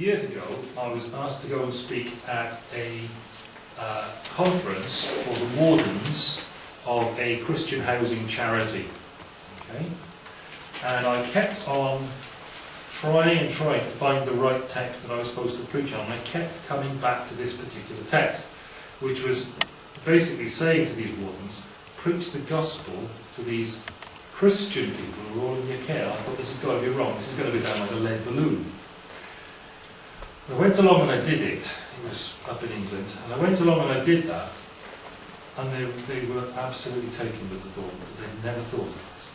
years ago, I was asked to go and speak at a uh, conference for the wardens of a Christian housing charity. Okay? And I kept on trying and trying to find the right text that I was supposed to preach on. I kept coming back to this particular text, which was basically saying to these wardens, preach the gospel to these Christian people who are all in your care. I thought this has got to be wrong. This is going to go down like a lead balloon. I went along and I did it. It was up in England. And I went along and I did that. And they, they were absolutely taken with the thought that they'd never thought of this.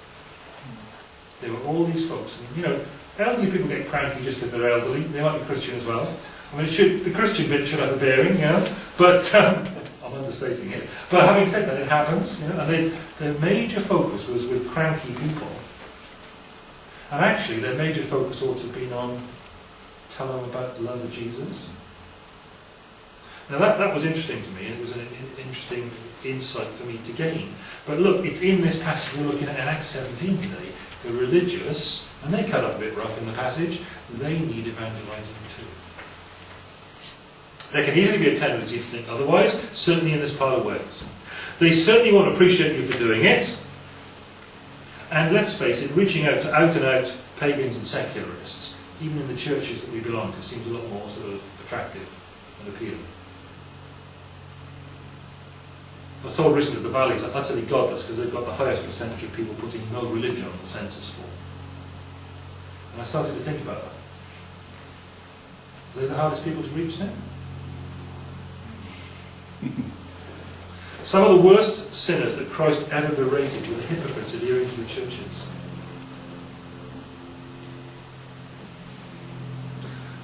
There were all these folks, and you know, elderly people get cranky just because they're elderly. They might be Christian as well. I mean, should, the Christian bit should have a bearing, you know. But um, I'm understating it. But having said that, it happens, you know. And they, their major focus was with cranky people. And actually, their major focus ought to have been on tell them about the love of Jesus. Now that, that was interesting to me, and it was an, interesting insight for me to gain. But look, it's in this passage we're looking at in Acts 17 today. The religious, and they cut up a bit rough in the passage, they need evangelizing too. There can easily be a tendency to think otherwise, certainly in this part of Wales. They certainly won't appreciate you for doing it. And let's face it, reaching out to out and out pagans and secularists, even in the churches that we belong to, seems a lot more sort of attractive and appealing. I was told recently that the valleys are utterly godless because they've got the highest percentage of people putting no religion on the census form. And I started to think about that. Are they the hardest people to reach then? Some of the worst sinners that Christ ever berated were the hypocrites adhering to the churches.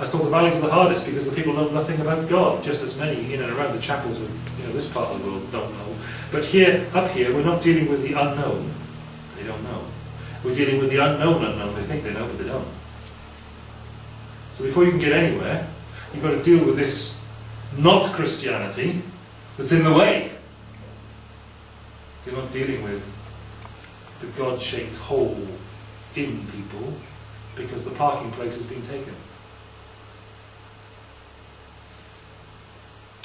I thought the valleys are the hardest because the people know nothing about God, just as many in and around the chapels of you know, this part of the world don't know. But here, up here, we're not dealing with the unknown. They don't know. We're dealing with the unknown unknown. They think they know, but they don't. So before you can get anywhere, you've got to deal with this not Christianity that's in the way. You're not dealing with the God-shaped hole in people because the parking place has been taken.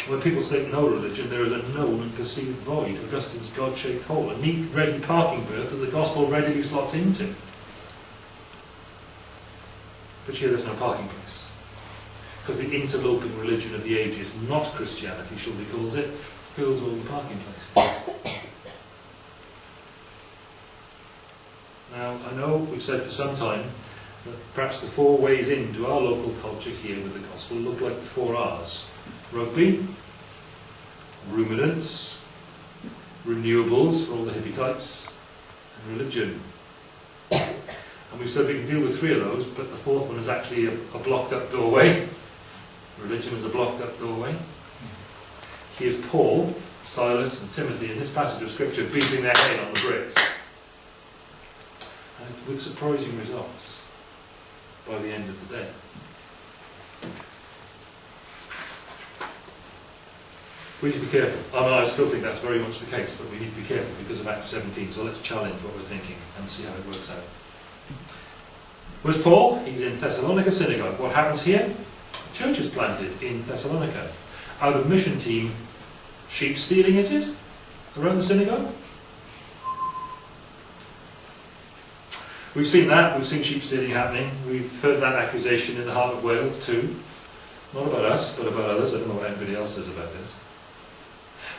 When people state no religion, there is a known and perceived void, Augustine's God-shaped hole, a neat, ready parking berth that the gospel readily slots into. But here there's no parking place. Because the interloping religion of the ages, not Christianity, shall we call it, fills all the parking places. Now, I know we've said for some time that perhaps the four ways into our local culture here with the gospel look like the four R's. Rugby, ruminants, renewables for all the hippie types, and religion. And we've said we can deal with three of those, but the fourth one is actually a, a blocked up doorway. Religion is a blocked up doorway. Here's Paul, Silas, and Timothy in this passage of Scripture beating their head on the bricks. And with surprising results by the end of the day. We need to be careful. I, mean, I still think that's very much the case, but we need to be careful because of Act 17. So let's challenge what we're thinking and see how it works out. Where's Paul? He's in Thessalonica synagogue. What happens here? Church is planted in Thessalonica. Out of mission team, sheep stealing is it? Around the synagogue? We've seen that, we've seen sheep stealing happening. We've heard that accusation in the heart of Wales too. Not about us, but about others. I don't know what anybody else says about this.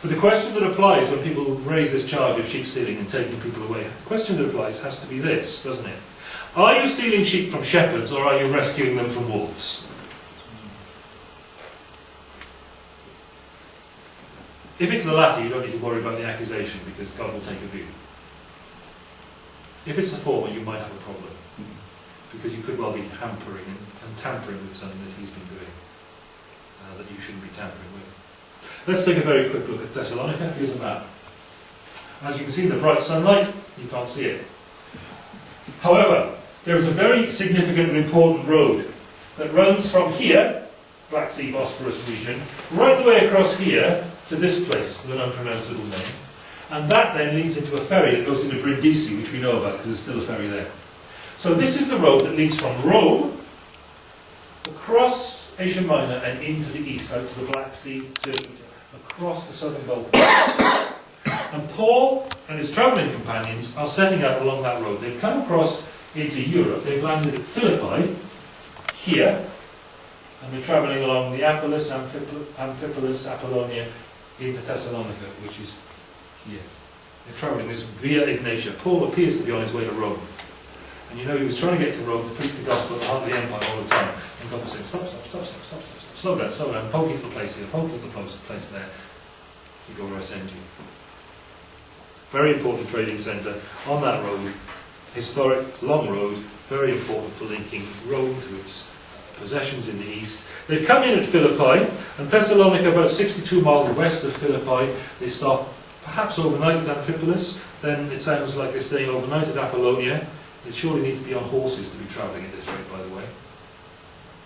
But the question that applies when people raise this charge of sheep stealing and taking people away, the question that applies has to be this, doesn't it? Are you stealing sheep from shepherds or are you rescuing them from wolves? If it's the latter, you don't need to worry about the accusation because God will take a view. If it's the former, you might have a problem because you could well be hampering and, tampering with something that he's been doing uh, that you shouldn't be tampering with. Let's take a very quick look at Thessalonica. Here's a map. As you can see in the bright sunlight, you can't see it. However, there is a very significant and important road that runs from here, Black Sea Bosphorus region, right the way across here to this place with an unpronounceable name. And that then leads into a ferry that goes into Brindisi, which we know about because there's still a ferry there. So this is the road that leads from Rome across Asia Minor and into the east, out to the Black Sea, to, across the southern Balkans. And Paul and his travelling companions are setting out along that road. They've come across into Europe, they've landed at Philippi, here, and they're travelling along the Apolis, Amphipolis, Apollonia, into Thessalonica, which is here. They're travelling this via Egnatia. Paul appears to be on his way to Rome. And you know, he was trying to get to Rome to preach the gospel at the heart of the empire all the time. And God was saying, stop, stop, stop, stop, stop, stop, slow down, slow down, poke little place here, poke little place there. You go where I send you. Very important trading centre on that road, historic, long road, very important for linking Rome to its possessions in the east. They've come in at Philippi, and Thessalonica, about 62 miles west of Philippi, they stop perhaps overnight at Amphipolis, then it sounds like they stay overnight at Apollonia. They surely need to be on horses to be travelling at this rate, by the way.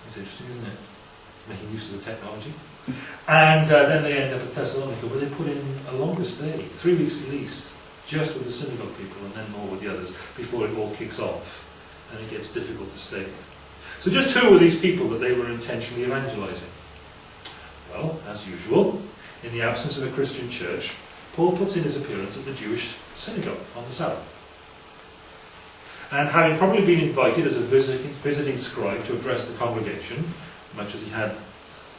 It's interesting, isn't it? Making use of the technology. And uh, then they end up at Thessalonica, where they put in a longer stay, three weeks at least, just with the synagogue people and then more with the others, before it all kicks off and it gets difficult to stay. So just who were these people that they were intentionally evangelizing? Well, as usual, in the absence of a Christian church, Paul puts in his appearance at the Jewish synagogue on the Sabbath. And having probably been invited as a visiting, visiting scribe to address the congregation, much as he had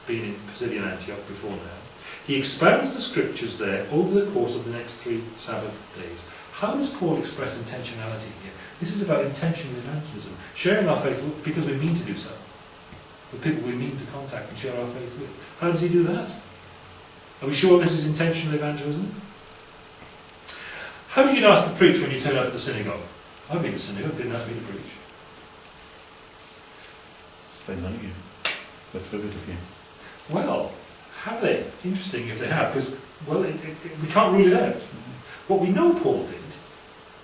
been in Pisidian Antioch before now, he expounds the scriptures there over the course of the next three Sabbath days. How does Paul express intentionality here? This is about intentional evangelism, sharing our faith because we mean to do so, with people we mean to contact and share our faith with. How does he do that? Are we sure this is intentional evangelism? How do you get asked to preach when you turn up at the synagogue? I've been to synagogue, didn't ask me to preach. They know you. They've heard of you. Well, have they? Interesting if they have, because, well, it, it, we can't rule it out. What we know Paul did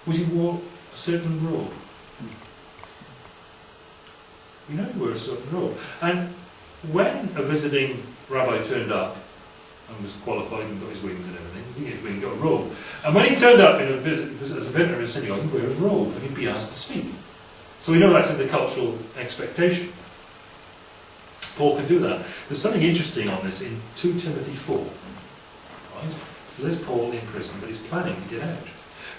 was he wore a certain robe. We know he wore a certain robe. And when a visiting rabbi turned up, and was qualified and got his wings and everything. He get wings, got a robe. And when he turned up in a visit, as a visitor in the synagogue, he'd wear his robe and he'd be asked to speak. So we know that's in the cultural expectation. Paul can do that. There's something interesting on this in 2 Timothy 4. Right? So there's Paul in prison, but he's planning to get out.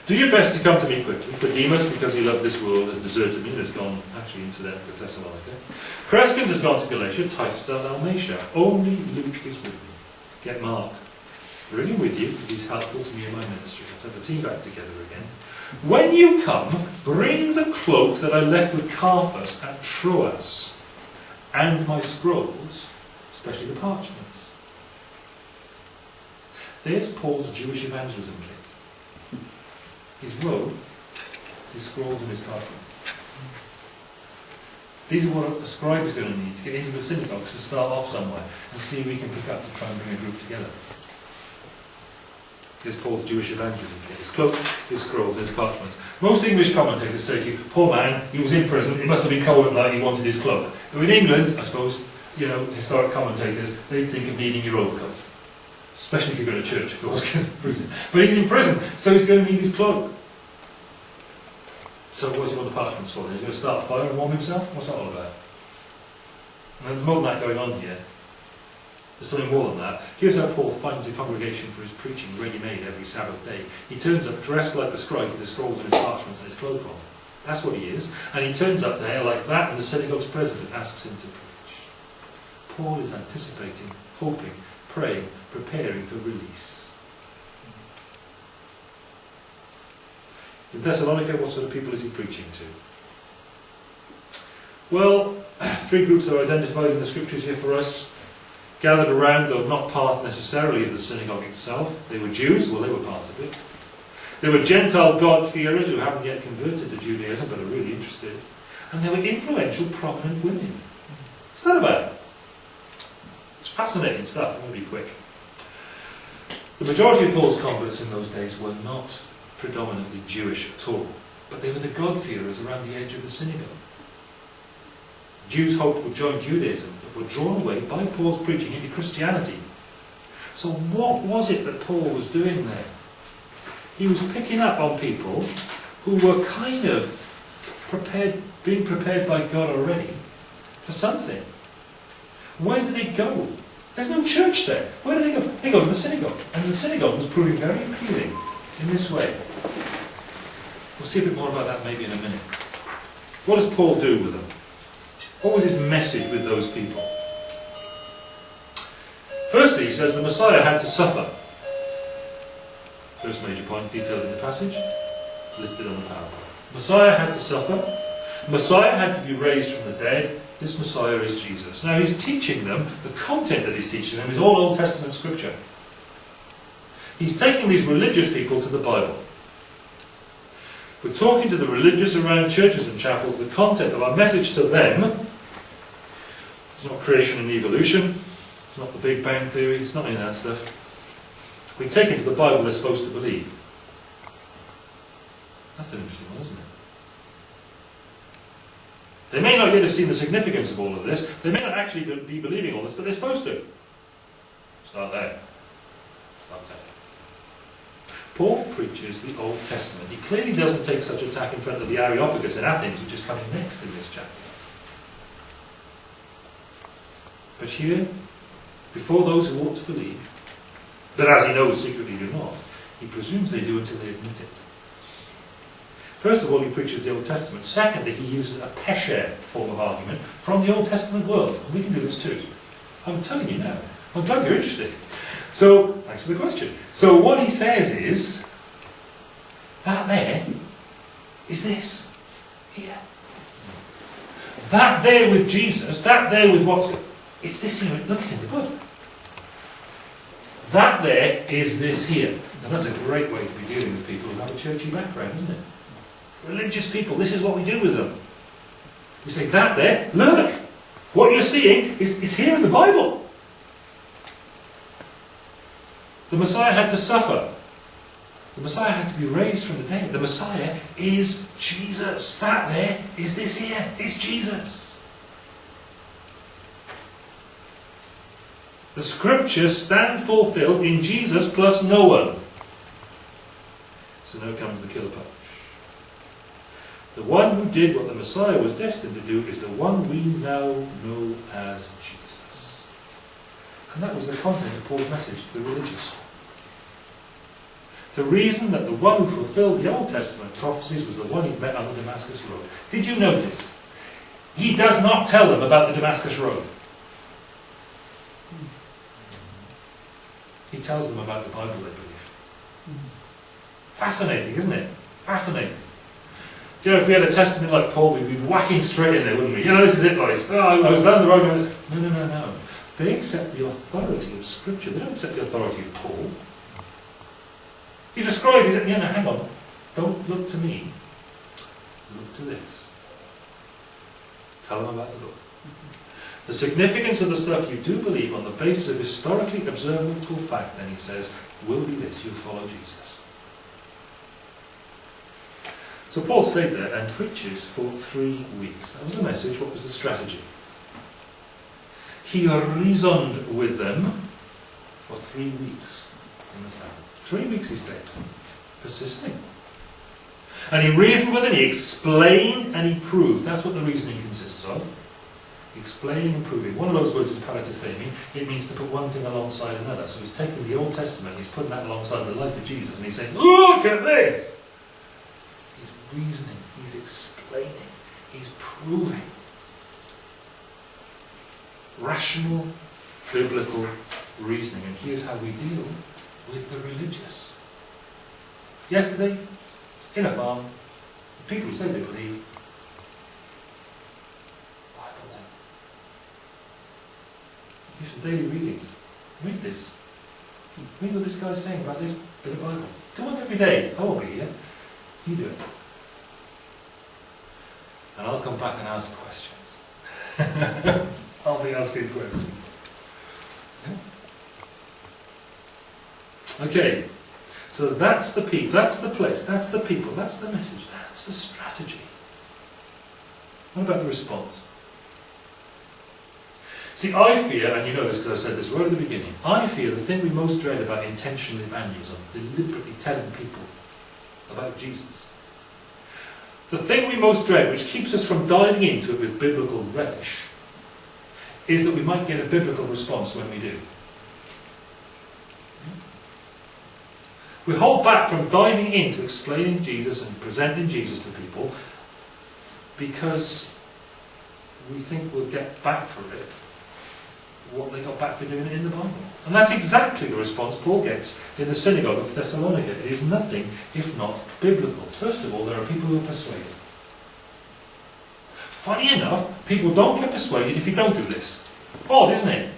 Do your best to come to me quickly, for Demas, because he loved this world, has deserted me and has gone, actually, incidentally, to Thessalonica. Crescens has gone to Galatia, Titus to Dalmatia. Only Luke is with me get Mark really with you because he's helpful to me in my ministry. Let's have the team back together again. When you come, bring the cloak that I left with Carpus at Troas and my scrolls, especially the parchments. There's Paul's Jewish evangelism kit. His robe, his scrolls and his parchments. These are what a scribe is going to need to get into the synagogues to start off somewhere and see if we can pick up to try and bring a group together. Here's Paul's Jewish evangelism his cloak, his scrolls, his parchments. Most English commentators say to you, poor man, he was in prison, it must have been cold at night, he wanted his cloak. in England, I suppose, you know, historic commentators, they think of needing your overcoat. Especially if you go to church, of course. But he's in prison, so he's going to need his cloak. So what's he want the parchments for? He's going to start a fire and warm himself? What's that all about? And there's more than that going on here. There's something more than that. Here's how Paul finds a congregation for his preaching ready-made every Sabbath day. He turns up dressed like the scribe with his scrolls and his parchments and his cloak on. That's what he is. And he turns up there like that and the synagogue's president asks him to preach. Paul is anticipating, hoping, praying, preparing for release. In Thessalonica, what sort of people is he preaching to? Well, three groups are identified in the scriptures here for us. Gathered around, though not part necessarily of the synagogue itself. They were Jews, well, they were part of it. They were Gentile God-fearers who haven't yet converted to Judaism but are really interested. And they were influential, prominent women. What's that about? It's fascinating stuff. I'm going to be quick. The majority of Paul's converts in those days were not predominantly Jewish at all, but they were the God-fearers around the edge of the synagogue. Jews hoped would join Judaism, but were drawn away by Paul's preaching into Christianity. So what was it that Paul was doing there? He was picking up on people who were kind of prepared, being prepared by God already for something. Where do they go? There's no church there. Where do they go? They go to the synagogue. And the synagogue was proving very appealing in this way. We'll see a bit more about that maybe in a minute. What does Paul do with them? What was his message with those people? Firstly, he says the Messiah had to suffer. First major point detailed in the passage, listed on the PowerPoint. Messiah had to suffer. Messiah had to be raised from the dead. This Messiah is Jesus. Now he's teaching them, the content that he's teaching them is all Old Testament scripture. He's taking these religious people to the Bible. We're talking to the religious around churches and chapels, the content of our message to them it's not creation and evolution, it's not the Big Bang Theory, it's not any of that stuff. We take into the Bible they're supposed to believe. That's an interesting one, isn't it? They may not yet have seen the significance of all of this. They may not actually be believing all this, but they're supposed to. Start there. Start there. Paul preaches the Old Testament. He clearly doesn't take such a tack in front of the Areopagus in Athens, which is coming next in this chapter. But here, before those who ought to believe, but as he knows secretly do not, he presumes they do until they admit it. First of all, he preaches the Old Testament. Secondly, he uses a pesher form of argument from the Old Testament world. And we can do this too. I'm telling you now. I'm glad you're interested. So, thanks for the question. So what he says is, that there is this. Here. That there with Jesus, that there with what's... It's this here. Look, it's in the book. That there is this here. Now that's a great way to be dealing with people who have a churchy background, isn't it? Religious people, this is what we do with them. We say, that there, look, what you're seeing is, is here in the Bible. The Messiah had to suffer. The Messiah had to be raised from the dead. The Messiah is Jesus. That there is this here. It's Jesus. The scriptures stand fulfilled in Jesus plus no one. So now comes the killer punch. The one who did what the Messiah was destined to do is the one we now know as Jesus. And that was the content of Paul's message to the religious. To reason that the one who fulfilled the Old Testament prophecies was the one he met on the Damascus Road. Did you notice? He does not tell them about the Damascus Road. He tells them about the Bible they believe. Fascinating, isn't it? Fascinating. Do You know, if we had a testimony like Paul, we'd be whacking straight in there, wouldn't we? You know, this is it, boys. Oh, I was down the road. No, no, no, no. They accept the authority of Scripture. They don't accept the authority of Paul. He's described, he said, yeah, no, hang on. Don't look to me. Look to this. Tell them about the book. The significance of the stuff you do believe on the basis of historically observable fact, then he says, will be this, you'll follow Jesus. So Paul stayed there and preaches for three weeks. That was the message, what was the strategy? He reasoned with them for three weeks in the Sabbath. Three weeks he stayed, persisting. And he reasoned with them, he explained and he proved. That's what the reasoning consists of explaining and proving. One of those words is paratithemi. It means to put one thing alongside another. So he's taking the Old Testament, he's putting that alongside the life of Jesus, and he's saying, look at this! He's reasoning, he's explaining, he's proving. Rational, biblical reasoning. And here's how we deal with the religious. Yesterday, in a farm, the people say they believe These are daily readings. Read this. Read what this guy's saying about this bit of Bible. Do it every day. I won't be here. You do it. And I'll come back and ask questions. I'll be asking questions. Okay. So that's the people, that's the place, that's the people, that's the message, that's the strategy. What about the response? See, I fear, and you know this because I said this right at the beginning, I fear the thing we most dread about intentional evangelism, deliberately telling people about Jesus. The thing we most dread, which keeps us from diving into it with biblical relish, is that we might get a biblical response when we do. We hold back from diving into explaining Jesus and presenting Jesus to people because we think we'll get back for it what they got back for doing it in the Bible. And that's exactly the response Paul gets in the synagogue of Thessalonica. It is nothing if not biblical. First of all, there are people who are persuaded. Funny enough, people don't get persuaded if you don't do this. Odd, isn't it?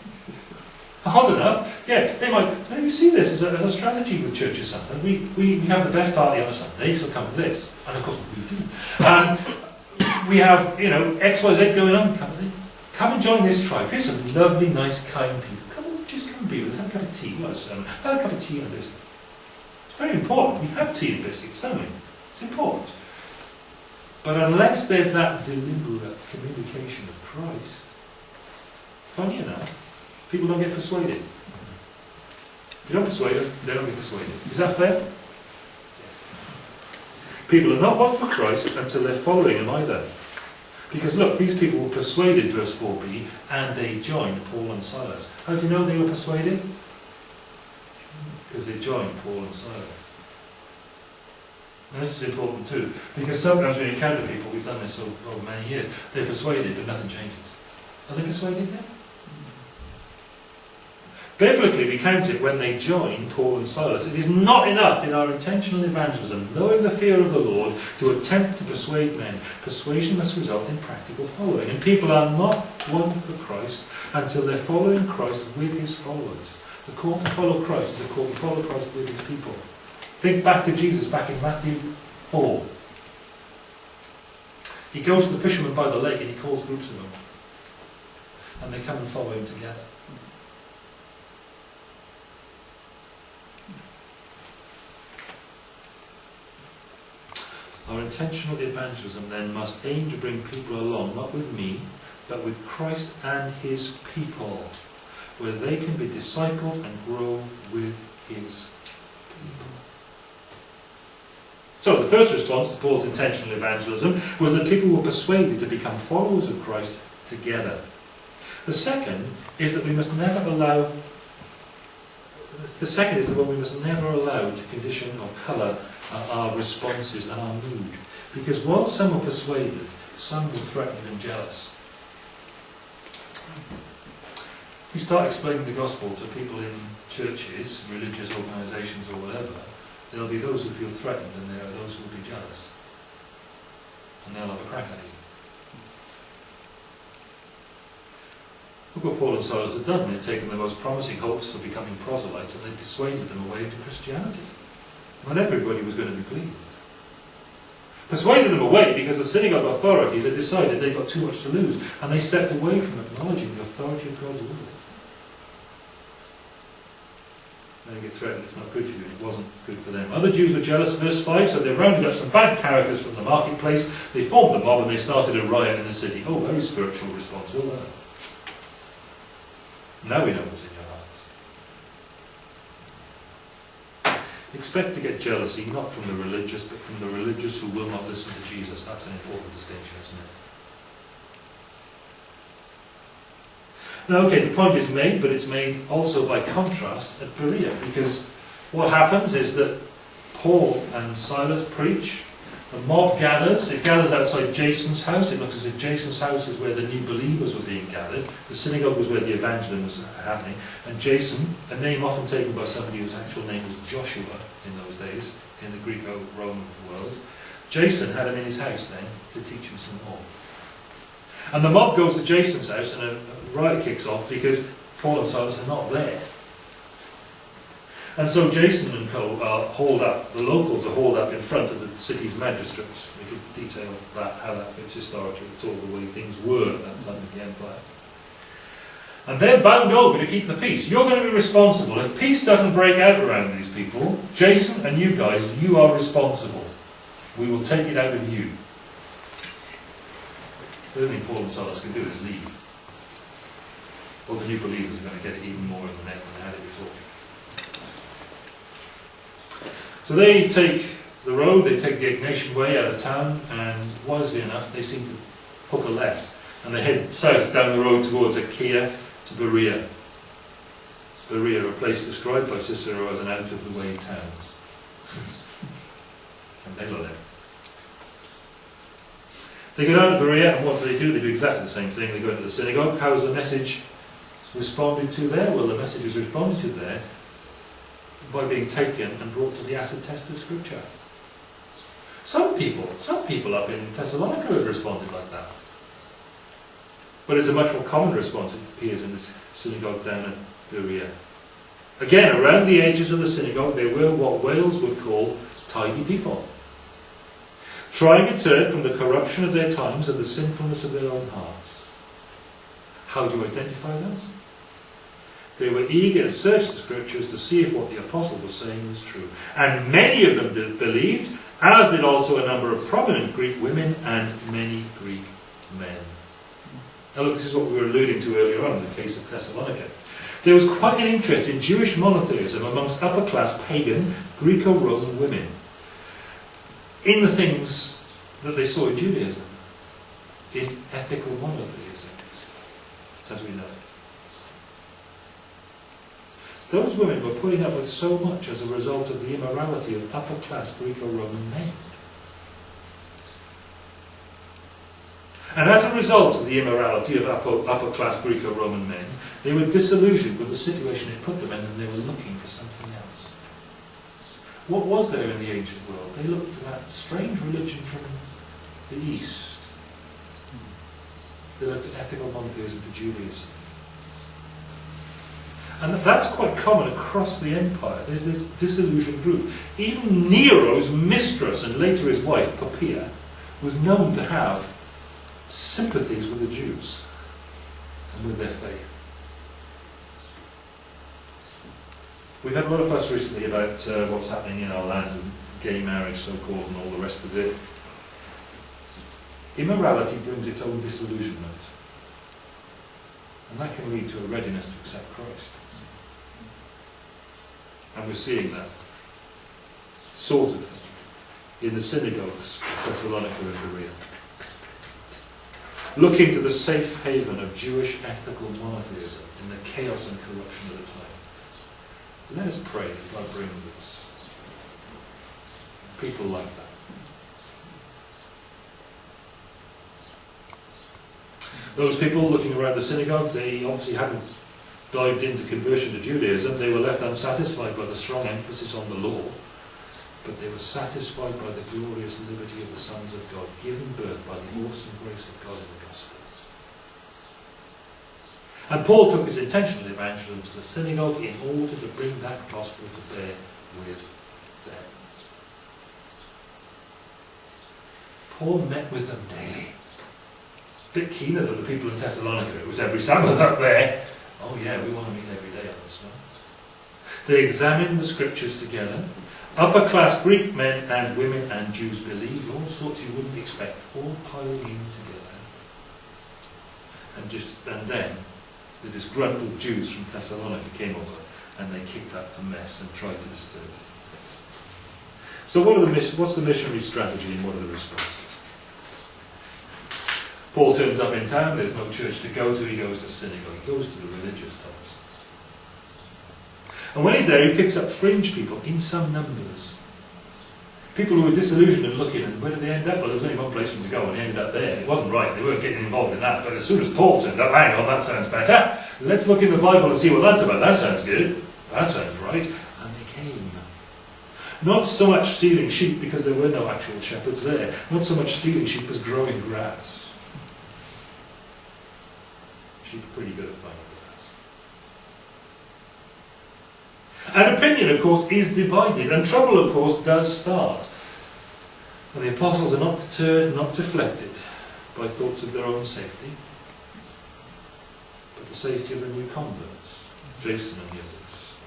Odd enough, yeah, they might, maybe see this as a, as a strategy with churches sometimes. We, we, we have the best party on a Sunday, so come to this. And of course we do. And we have, you know, XYZ going on, come. Come and join this tribe. Here's some lovely, nice, kind people. Come on, just come and be with us. Have a cup of tea. Not a sermon. Have a cup of tea and biscuit. It's very important. We have tea and biscuits, don't we? It's important. But unless there's that deliberate communication of Christ, funny enough, people don't get persuaded. If you don't persuade them, they don't get persuaded. Is that fair? People are not won for Christ until they're following him either. Because look, these people were persuaded, verse 4b, and they joined Paul and Silas. How do you know they were persuaded? Because they joined Paul and Silas. And this is important too, because sometimes we encounter people, we've done this over, over many years, they're persuaded but nothing changes. Are they persuaded then? Biblically, we count it when they join Paul and Silas. It is not enough in our intentional evangelism, knowing the fear of the Lord, to attempt to persuade men. Persuasion must result in practical following. And people are not won for Christ until they're following Christ with his followers. The call to follow Christ is a call to follow Christ with his people. Think back to Jesus back in Matthew 4. He goes to the fishermen by the lake and he calls groups of them. And they come and follow him together. Our intentional evangelism then must aim to bring people along, not with me, but with Christ and his people, where they can be discipled and grow with his people. So the first response to Paul's intentional evangelism was that people were persuaded to become followers of Christ together. The second is that we must never allow the second is that we must never allow to condition or colour uh, our responses and our mood. Because while some are persuaded, some were threatened and jealous. If you start explaining the gospel to people in churches, religious organisations or whatever, there'll be those who feel threatened and there are those who will be jealous. And they'll have a crack at you. Look what Paul and Silas had done. They'd taken the most promising hopes for becoming proselytes and they'd persuaded them away into Christianity. Not everybody was going to be pleased. Persuaded them away because the synagogue authorities had decided they'd got too much to lose and they stepped away from acknowledging the authority of God's word. Get threatened, it's not good for you, and it wasn't good for them. Other Jews were jealous, verse 5, so they rounded up some bad characters from the marketplace, they formed a mob and they started a riot in the city. Oh, very spiritual response, well done. Now we know what's in your hearts. Expect to get jealousy not from the religious, but from the religious who will not listen to Jesus. That's an important distinction, isn't it? Now, okay, the point is made, but it's made also by contrast at Berea, because what happens is that Paul and Silas preach, the mob gathers, it gathers outside Jason's house. It looks as if Jason's house is where the new believers were being gathered. The synagogue was where the evangelism was happening. And Jason, a name often taken by somebody whose actual name was Joshua in those days, in the Greco-Roman world, Jason had him in his house then to teach him some more. And the mob goes to Jason's house and a riot kicks off because Paul and Silas are not there. And so Jason and co uh, are hauled up, the locals are hauled up in front of the city's magistrates. We could detail that, how that fits historically. It's all the way things were at that time in the empire. And they're bound over to keep the peace. You're going to be responsible. If peace doesn't break out around these people, Jason and you guys, you are responsible. We will take it out of you. The only Paul and Silas can do is leave. The new believers are going to get it even more in the neck than they had it before. So they take the road, they take the Egnatian Way out of town, and wisely enough, they seem to hook a left. And they head south down the road towards Achaia to Berea. Berea, a place described by Cicero as an out-of-the-way town. and they love it. They go down to Berea, and what do they do? They do exactly the same thing. They go into the synagogue. How is the message responded to there? Well, the message is responded to there by being taken and brought to the acid test of Scripture. Some people, some people up in Thessalonica have responded like that. But it's a much more common response, it appears, in this synagogue down at Berea. Again, around the edges of the synagogue, there were what Wales would call tidy people, trying to turn from the corruption of their times and the sinfulness of their own hearts. How do you identify them? They were eager to search the scriptures to see if what the apostle was saying was true. And many of them did, believed, as did also a number of prominent Greek women and many Greek men. Now look, this is what we were alluding to earlier on in the case of Thessalonica. There was quite an interest in Jewish monotheism amongst upper class pagan Greco-Roman women in the things that they saw in Judaism, in ethical monotheism, as we know it. Those women were putting up with so much as a result of the immorality of upper class Greco-Roman men. And as a result of the immorality of upper, upper class Greco-Roman men, they were disillusioned with the situation it put them in and they were looking for something else. What was there in the ancient world? They looked to that strange religion from the East. They looked at ethical monotheism to Judaism. And that's quite common across the empire. There's this disillusioned group. Even Nero's mistress and later his wife, Poppaea, was known to have sympathies with the Jews and with their faith. We've had a lot of fuss recently about uh, what's happening in our land gay marriage, so-called, and all the rest of it. Immorality brings its own disillusionment. And that can lead to a readiness to accept Christ. And we're seeing that sort of thing in the synagogues of Thessalonica and Berea. Looking to the safe haven of Jewish ethical monotheism in the chaos and corruption of the time. Let us pray that God brings us people like that. Those people looking around the synagogue, they obviously hadn't dived into conversion to Judaism. They were left unsatisfied by the strong emphasis on the law, but they were satisfied by the glorious liberty of the sons of God, given birth by the awesome grace of God in the gospel. And Paul took his intentional evangelism to the synagogue in order to bring that gospel to bear with them. Paul met with them daily. Bit keener than the people in Thessalonica. It was every Sabbath up there. Oh yeah, we want to meet every day on this one. They examined the scriptures together. Upper class Greek men and women and Jews believed all sorts you wouldn't expect, all piling in together. And just and then the disgruntled Jews from Thessalonica came over and they kicked up a mess and tried to disturb things. So what are the what's the missionary strategy and what are the responses? Paul turns up in town, there's no church to go to, he goes to synagogue, he goes to the religious types. And when he's there, he picks up fringe people in some numbers. People who were disillusioned and looking, and where did they end up? Well, there was only one place for them to go, and they ended up there. It wasn't right, they weren't getting involved in that. But as soon as Paul turned up, hang on, that sounds better. Let's look in the Bible and see what that's about. That sounds good. That sounds right. And they came. Not so much stealing sheep, because there were no actual shepherds there. Not so much stealing sheep as growing grass. Are pretty good at finding grass. And opinion, of course, is divided, and trouble, of course, does start. And the apostles are not deterred, not deflected by thoughts of their own safety, but the safety of the new converts, Jason and the others,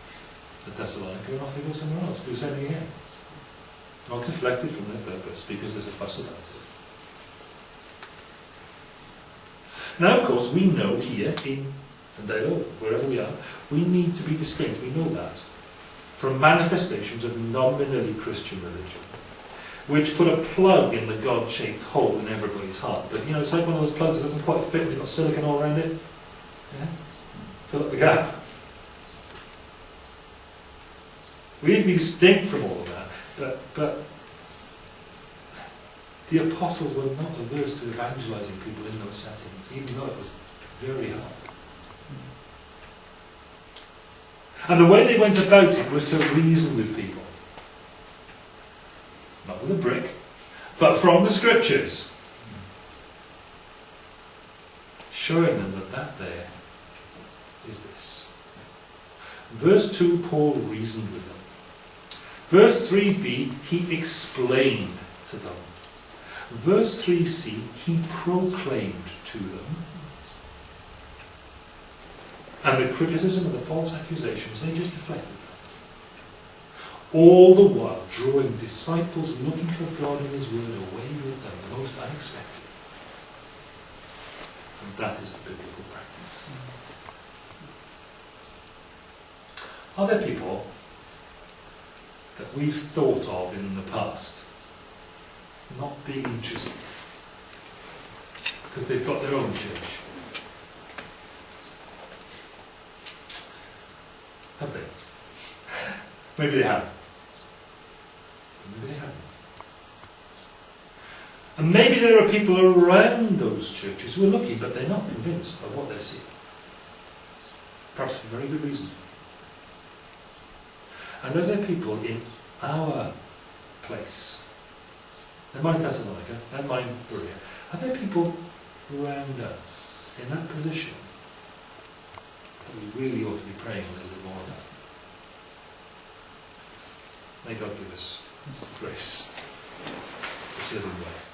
at Thessalonica, and off they go somewhere else, do the same thing again. Not deflected from their purpose because there's a fuss about it. Now, of course, we know here in Tandale, wherever we are, we need to be distinct, we know that, from manifestations of nominally Christian religion. which put a plug in the God-shaped hole in everybody's heart. But you know, it's like one of those plugs that doesn't quite fit, they've got silicon all around it. Yeah? Fill up the gap. We need to be distinct from all of that, but, but the apostles were not averse to evangelizing people in those settings, even though it was very hard. And the way they went about it was to reason with people. Not with a brick, but from the scriptures. Showing them that that there is this. Verse 2, Paul reasoned with them. Verse 3b, he explained to them. Verse 3c, he proclaimed to them. And the criticism and the false accusations, they just deflected that. All the while drawing disciples looking for God and His Word away with them, the most unexpected. And that is the biblical practice. Are there people that we've thought of in the past not being interested because they've got their own church? Have they? Maybe they haven't. Maybe they haven't. And maybe there are people around those churches who are looking, but they're not convinced of what they're seeing. Perhaps for very good reason. And are there people in our place, in mind Thessalonica, and mind Berea, are there people around us in that position that we really ought to be praying a little bit more about? May God give us grace to serve Him well.